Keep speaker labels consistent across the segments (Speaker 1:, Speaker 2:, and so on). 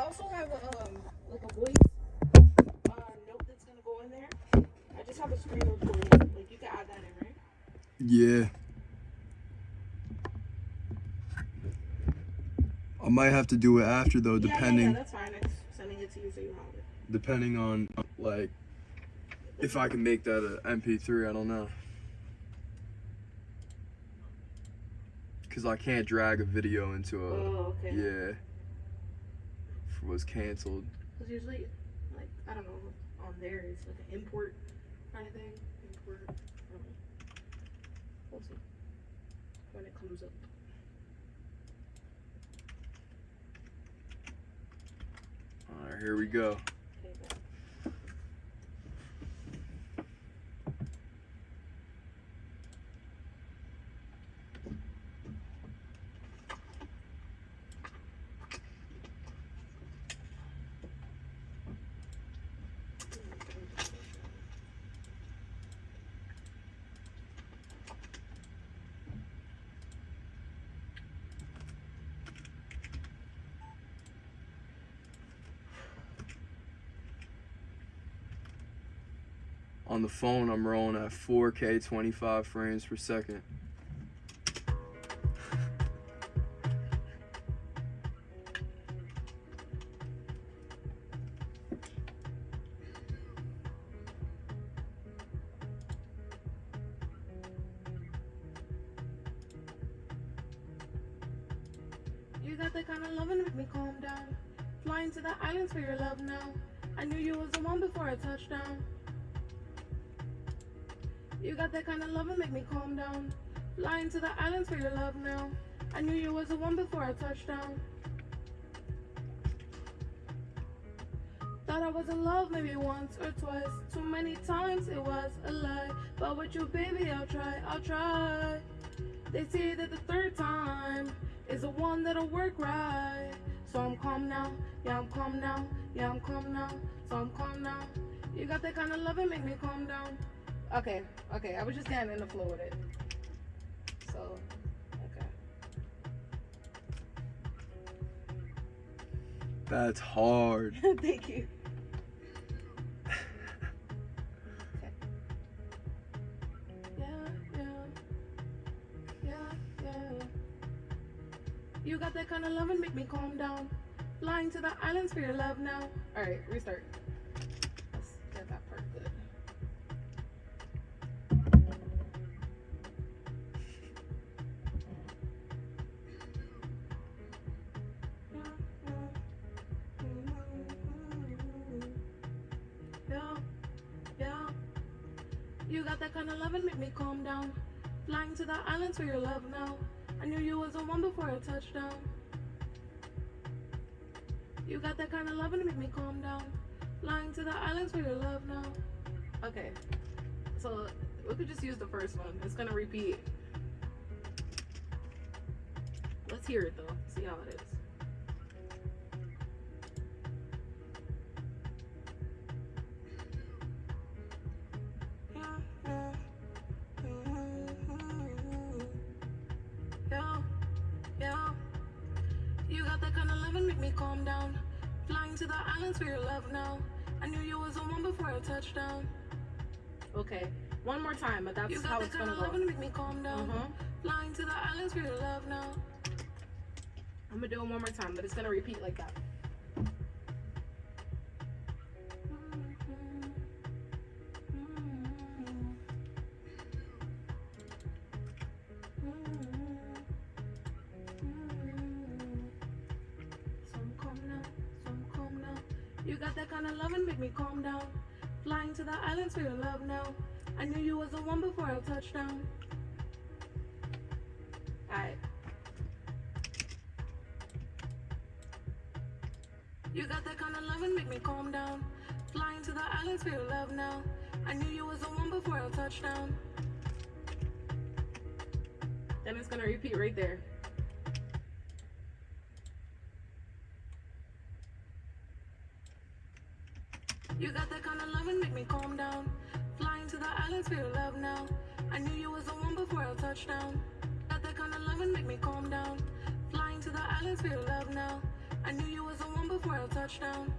Speaker 1: I also have a, um, like a voice uh, note that's gonna go in there. I just have a screen recording. Like you can add that in, right?
Speaker 2: Yeah. I might have to do it after though,
Speaker 1: Yeah, yeah,
Speaker 2: depending
Speaker 1: Yeah, that's fine. I'm sending it to you so you have it.
Speaker 2: depending on like if I can make that an MP3. I don't know. Cause I can't drag a video into a
Speaker 1: Oh, okay.
Speaker 2: yeah. Was canceled.
Speaker 1: Because usually, like, I don't know, on there it's like an import kind of thing. Import. I don't know. We'll see when it comes up.
Speaker 2: All right, here we go.
Speaker 1: Okay, bye.
Speaker 2: On the phone, I'm rolling at 4K 25 frames per second.
Speaker 1: You got the kind of loving make me calm down. Flying to the islands for your love now. I knew you was the one before I touched down. You got that kind of loving make me calm down. Flying to the islands for your love now. I knew you was the one before I touched down. Thought I was in love maybe once or twice. Too many times it was a lie. But with you, baby, I'll try, I'll try. They say that the third time is the one that'll work right. So I'm calm now, yeah, I'm calm now, yeah, I'm calm now, so I'm calm now. You got that kind of love and make me calm down. Okay, okay, I was just getting in the flow with it. So, okay.
Speaker 2: That's hard.
Speaker 1: Thank you. Okay. Yeah, yeah. Yeah, yeah. You got that kind of love and make me calm down. Flying to the islands for your love now. Alright, restart. You got that kind of love and make me calm down. Flying to the islands for your love now. I knew you was the one before I touched down. You got that kind of love and make me calm down. Flying to the islands for your love now. Okay, so we could just use the first one. It's gonna repeat. Let's hear it though. See how it is. Calm down. Flying to the islands for your love now. I knew you was the one before I touched down. Okay, one more time, but that's
Speaker 3: You got
Speaker 1: how it's
Speaker 3: kind
Speaker 1: gonna go.
Speaker 3: and make me calm down.
Speaker 1: Mhm.
Speaker 3: Flying to the islands for your love now.
Speaker 1: I'm gonna do it one more time, but it's gonna repeat like that.
Speaker 3: Got that kind of love and make me calm down. Flying to the islands for your love now. I knew you was the one before I touched down.
Speaker 1: Alright.
Speaker 3: You got that kind of love and make me calm down. Flying to the islands for your love now. I knew you was the one before I touched down.
Speaker 1: Then it's gonna repeat right there.
Speaker 3: You got that kind of love and make me calm down. Flying to the islands for your love now. I knew you was the one before I touched down. Got that kind of love and make me calm down. Flying to the islands for your love now. I knew you was the one before I touched touchdown.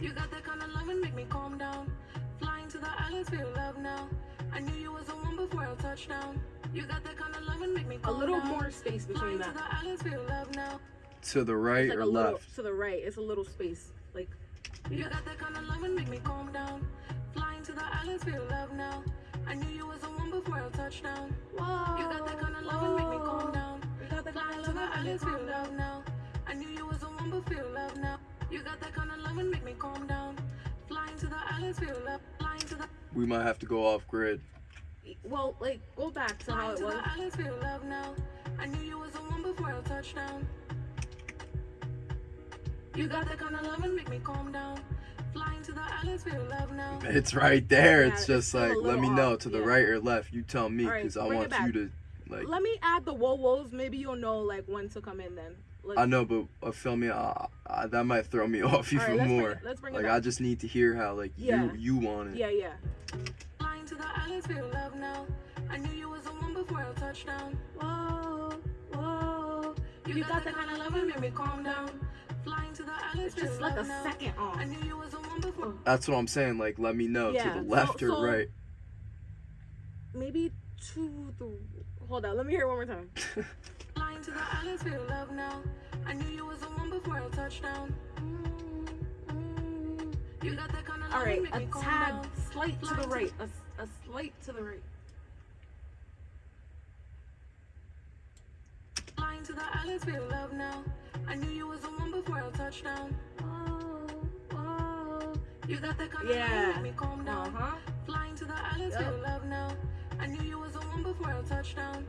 Speaker 3: You got that kind of love and make me calm down. Flying to the islands for your love now. I knew you was the one before I touched down. You got that kind of love and make me
Speaker 1: A
Speaker 3: calm
Speaker 1: little
Speaker 3: down.
Speaker 1: more space between
Speaker 3: Flying to
Speaker 1: that.
Speaker 3: the islands for love now.
Speaker 2: To the right
Speaker 1: like
Speaker 2: or
Speaker 1: a little
Speaker 2: left?
Speaker 1: to the right. It's a little space. Like
Speaker 3: You got that kind of love and make me calm down. Flying to the islands for your love now. I knew you was the one before I touched down.
Speaker 1: whoa.
Speaker 3: You got that kind of love and make me calm down.
Speaker 1: You got that kind
Speaker 3: Flying
Speaker 1: of
Speaker 3: to
Speaker 1: love
Speaker 3: the islands
Speaker 1: me
Speaker 3: for
Speaker 1: calm
Speaker 3: your
Speaker 1: down.
Speaker 3: love now. I knew you was the one before your love now. You got that kind of love and make me calm down. Flying to the islands for your love. Flying to the
Speaker 2: We might have to go off grid.
Speaker 1: Well, like go back to how it was.
Speaker 3: the islands for your love now. I knew you was the one before I touched down. You got that kind of love and make me calm down. Flying to the islands for your love now.
Speaker 2: It's right there.
Speaker 1: Yeah,
Speaker 2: it's
Speaker 1: it's
Speaker 2: just like, let
Speaker 1: little
Speaker 2: me know to the
Speaker 1: yeah.
Speaker 2: right or left. You tell me,
Speaker 1: All right,
Speaker 2: because I want you to, like,
Speaker 1: Let me add the whoa woes. Maybe you'll know like when to come in then. Like,
Speaker 2: I know, but uh, feel me, uh, uh, that might throw me off
Speaker 1: All right,
Speaker 2: even
Speaker 1: let's bring
Speaker 2: more.
Speaker 1: it- let's bring it
Speaker 2: like,
Speaker 1: back.
Speaker 2: I just need to hear how, like,
Speaker 1: Yeah.
Speaker 2: you you want it.
Speaker 1: Yeah, yeah.
Speaker 3: To the islands for your love now. I knew you was the one before I touched down.
Speaker 1: Whoa, whoa.
Speaker 3: You, got, that kind of love and make me calm down. Flying to the islands
Speaker 1: Just like a
Speaker 3: now.
Speaker 1: second off.
Speaker 3: I knew you was the one before.
Speaker 2: That's what I'm saying. Like, let me know
Speaker 1: Yeah,
Speaker 2: to the left
Speaker 1: so-
Speaker 2: or right.
Speaker 1: Maybe to the. Hold on. Let me hear it one more time.
Speaker 3: Flying to the islands for your love now. I knew you was the one before I touched down. Mm-hmm. You got that kind of
Speaker 1: All right, a tad slight to the right. A, a slight to the right.
Speaker 3: Flying to the islands your love now. I knew you was the one before I touched down.
Speaker 1: Whoa, whoa.
Speaker 3: You got that kind of
Speaker 1: Yeah.
Speaker 3: and me calm
Speaker 1: Uh
Speaker 3: down.
Speaker 1: huh.
Speaker 3: Flying to the islands
Speaker 1: Yep.
Speaker 3: your love now. I knew you was the one before I touched down.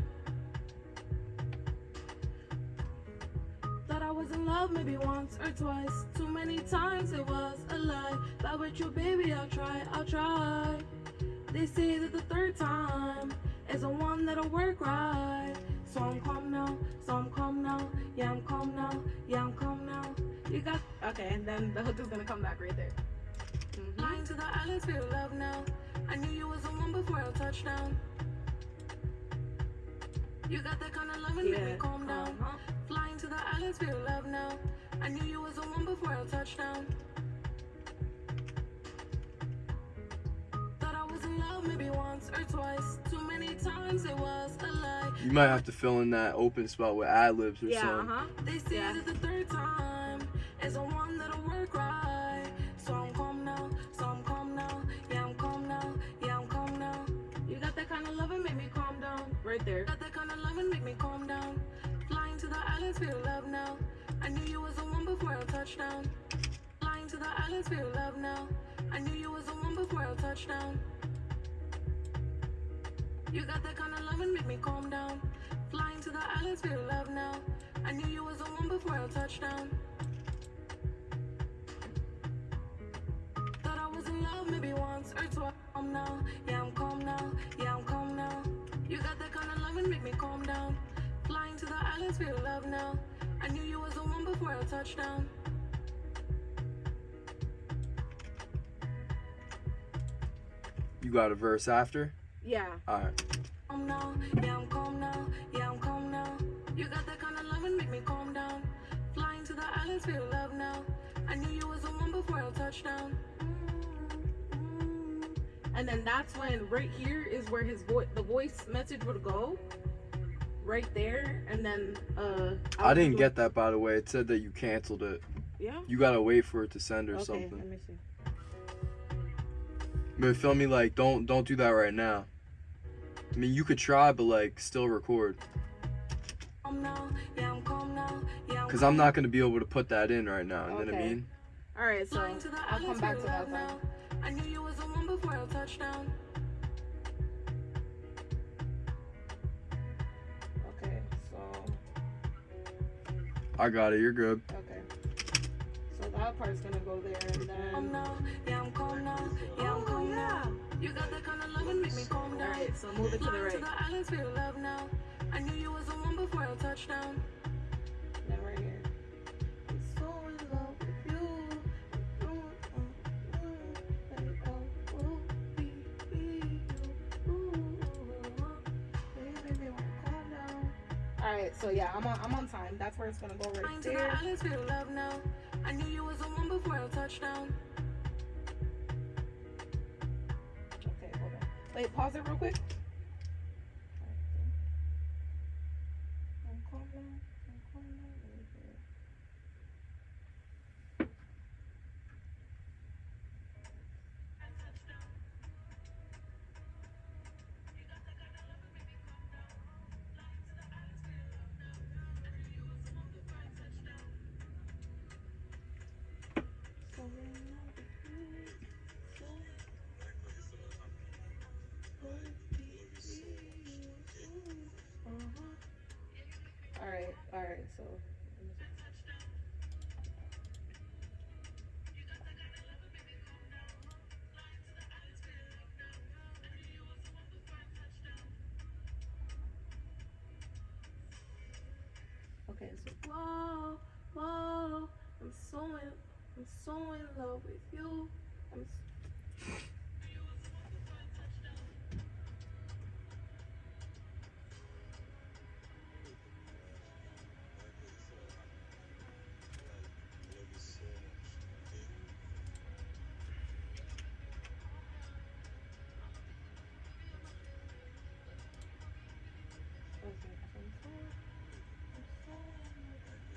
Speaker 1: Thought I was in love maybe once or twice. Too many times it was a lie. But with you, baby, I'll try, I'll try. They say that the third time is the one that'll work right. So I'm calm now, so I'm calm now. Yeah, I'm calm now, yeah, I'm calm now. You got. Okay, and then the hook is gonna come back right there. Mhm.
Speaker 3: Flying to the islands for your love now. I knew you was the one before I touched down. You got that kind of love and make me calm down.
Speaker 1: Uh-huh.
Speaker 3: Flying to the islands for your love now. I knew you was the one before I touched maybe once or twice. Too many times it was a lie.
Speaker 2: You might have to fill in that open spot with ad libs or
Speaker 1: Yeah, uh
Speaker 2: something.
Speaker 1: huh.
Speaker 3: They say
Speaker 1: Yeah.
Speaker 3: that the third time is the one that'll work right. So I'm calm now, so I'm calm now. Yeah, I'm calm now. Yeah, I'm calm now.
Speaker 1: You got that kind of love and make me calm down. Right there.
Speaker 3: Got that kind of love and make me calm down. Flying to the islands for your love now. I knew you was the one before I touched down. Flying to the islands for your love now. I knew you was the one before I touched down. You got that kind of love and make me calm down. Flying to the islands for your love now. I knew you was the one before I touched down. Thought I was in love maybe once or twice. Calm now, yeah I'm calm now, yeah I'm calm now. You got that kind of love and make me calm down. Flying to the islands for your love now. I knew you was the one before I touched down.
Speaker 2: You got a verse after?
Speaker 1: Yeah.
Speaker 2: All right.
Speaker 3: Calm now, yeah I'm calm now, yeah I'm calm now. You got that kind of love and make me calm down. Flying to the islands for your love now. I knew you was the one before I touched down.
Speaker 1: And then that's when right here is where his voice, the voice message would go. Right there, and then uh.
Speaker 2: I
Speaker 1: would
Speaker 2: didn't get that, by the way. It said that you canceled it.
Speaker 1: Yeah.
Speaker 2: You gotta wait for it to send or
Speaker 1: Okay.
Speaker 2: something.
Speaker 1: Let me see.
Speaker 2: But feel me, like, don't don't do that right now. I mean, you could try, but like, still record.
Speaker 3: Calm now, yeah I'm calm now, yeah
Speaker 2: Cause I'm not gonna be able to put that in right now. You know what I
Speaker 1: Okay.
Speaker 2: mean?
Speaker 1: All right, so
Speaker 3: Flying to the
Speaker 1: I'll come back to that
Speaker 3: love
Speaker 1: then.
Speaker 3: now. I knew you was the one before I touched down.
Speaker 1: Okay, so
Speaker 2: I got it. You're good.
Speaker 1: okay, so that part's gonna go there, and
Speaker 3: Calm
Speaker 1: then.
Speaker 3: now, yeah I'm calm now, yeah I'm
Speaker 1: Oh,
Speaker 3: calm
Speaker 1: yeah.
Speaker 3: now. You got that kind love make me calm down.
Speaker 1: right, so move it to the right.
Speaker 3: to the islands for your love now. I knew you was the one before I touched down.
Speaker 1: Then right here. So in love with you. All right, so yeah, I'm on I'm on time. That's where it's gonna go right
Speaker 3: Flying to the
Speaker 1: there.
Speaker 3: islands, feel love now. I knew you was the one before I touched down.
Speaker 1: Wait, pause it real quick. Right. So okay. So whoa, whoa, I'm so in, I'm so in love with you. I'm. s-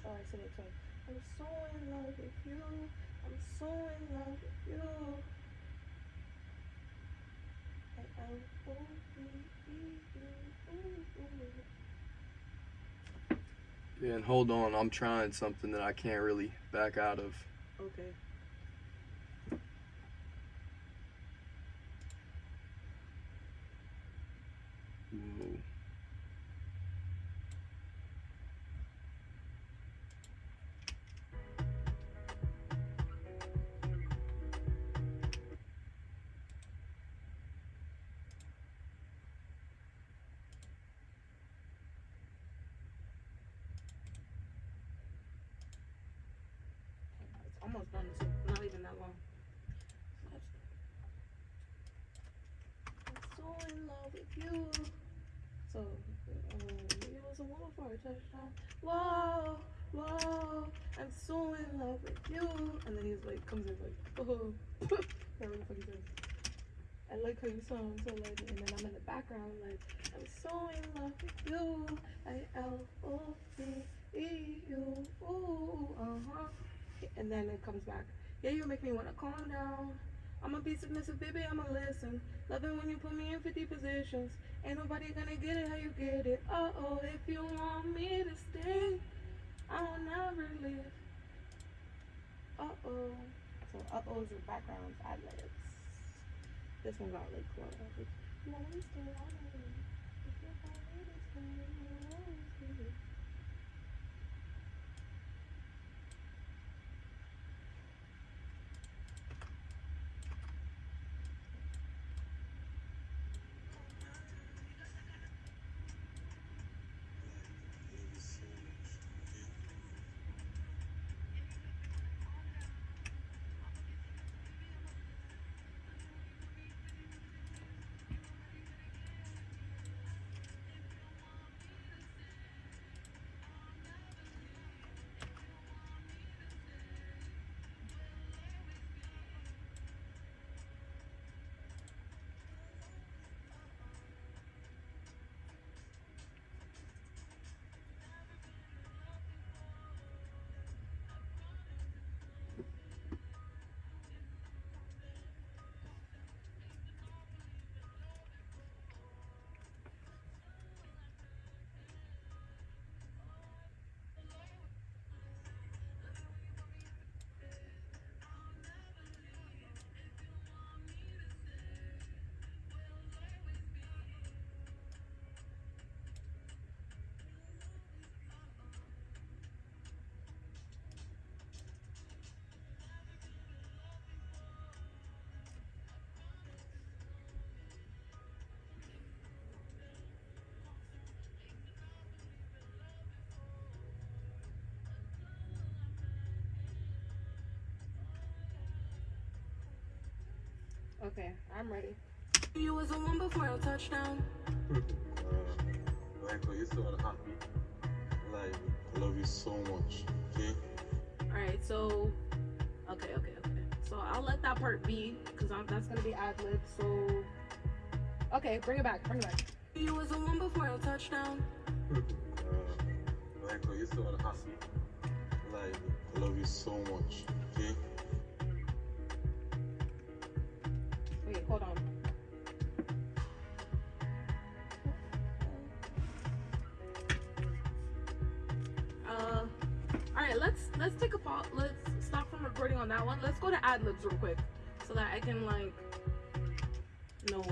Speaker 1: Oh, I said it twice. I'm so in love with you. I'm so in love with you. I- I will.
Speaker 2: Yeah, and hold on, I'm trying something that I can't really back out of.
Speaker 1: Okay. Almost done too. Not even that long. I'm so in love with you. So, um, it was a wonderful touchdown. Whoa, whoa, I'm so in love with you. And then he's like, comes in like, oh, whatever the fuck he says. I like how you sound so like, and then I'm in the background like, I'm so in love with you. I L O V E U. Ooh, uh huh. And then it comes back. Yeah, you make me wanna calm down. I'ma be submissive, baby. I'ma listen. Love it when you put me in 50 positions. Ain't nobody gonna get it how you get it. Uh oh, if you want me to stay, I'll never leave. Uh oh. So uh oh's your background ad libs. This one got like one. Okay, I'm ready.
Speaker 3: You was the one before I touched down.
Speaker 4: Blanco, you still on the hot beat? so much. Okay?
Speaker 3: All right, so okay, okay, okay. So I'll let that part be because that's gonna be ad lib. So okay, bring it back, bring it back.
Speaker 1: You was the one before I touched down.
Speaker 4: Uh, like, oh, you still wanna ask? Like, I love you so much. Okay?
Speaker 3: Let's let's take a pause. Let's stop from recording on that one. Let's go to ad libs real quick so that I can like know